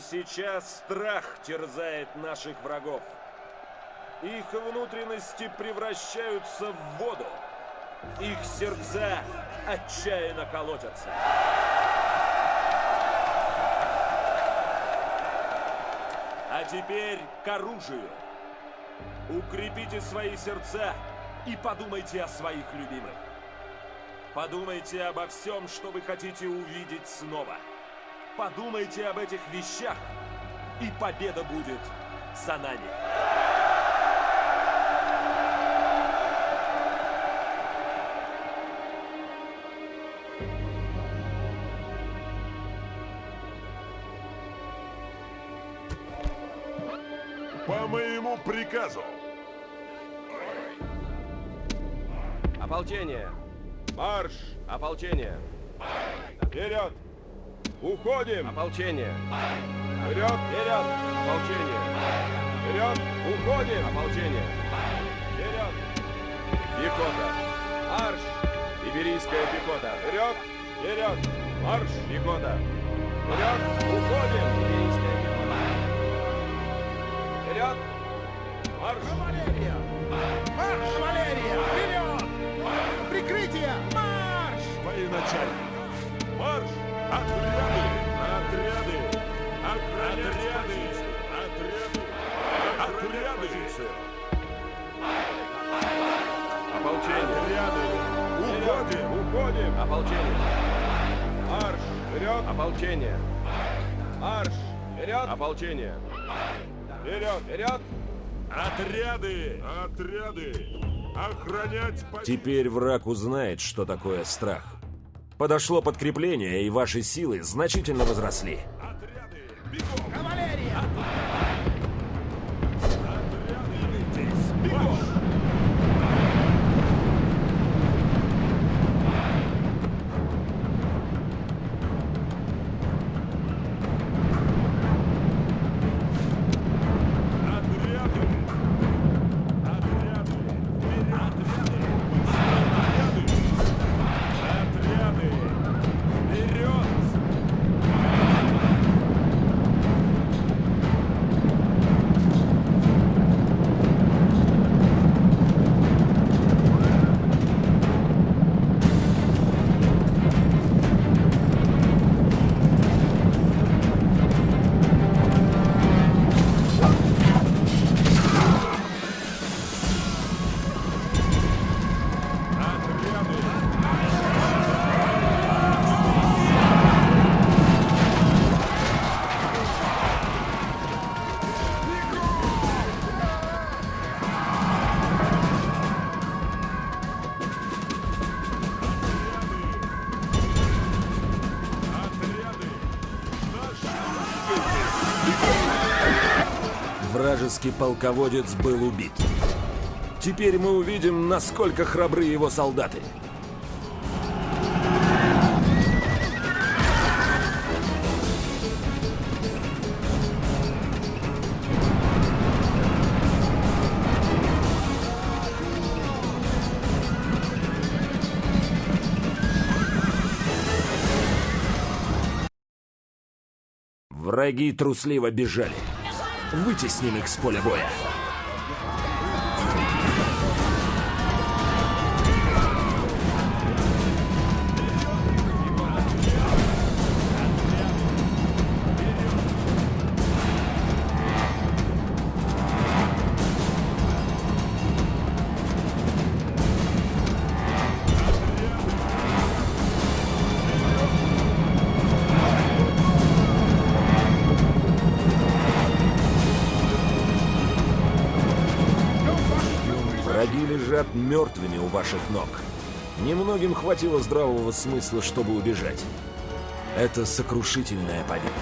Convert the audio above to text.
сейчас страх терзает наших врагов. Их внутренности превращаются в воду. Их сердца отчаянно колотятся. А теперь к оружию. Укрепите свои сердца и подумайте о своих любимых. Подумайте обо всем, что вы хотите увидеть снова. Подумайте об этих вещах, и победа будет за нами. По моему приказу. Ополчение! Марш! Ополчение! Вперед! Уходим! Ополчение! Вперед! Вперед! Ополчение! Вперед! Уходим! Ополчение! Вперед! Пехота! Марш! Иберийская пехота! Вперед! Вперед! Марш! Пехота! Вперед! Уходим! Иберийская пехота! Вперед! Марш! Кавалерия! Марш, кавалерия! Вперед! Прикрытие! Марш! Военачальник! Марш! Отряды! Отряды! Ополчение! Отряды! Уходим! Уходим! Ополчение! Марш! Вперед! Ополчение! Марш! Вперед! Ополчение! Вперед! Вперед! Отряды! Отряды! Охранять. Теперь враг узнает, что такое страх. Подошло подкрепление, и ваши силы значительно возросли. Вражеский полководец был убит. Теперь мы увидим, насколько храбры его солдаты. Враги трусливо бежали. Вытесним их с поля боя. Лежат мертвыми у ваших ног. Немногим хватило здравого смысла, чтобы убежать. Это сокрушительная победа.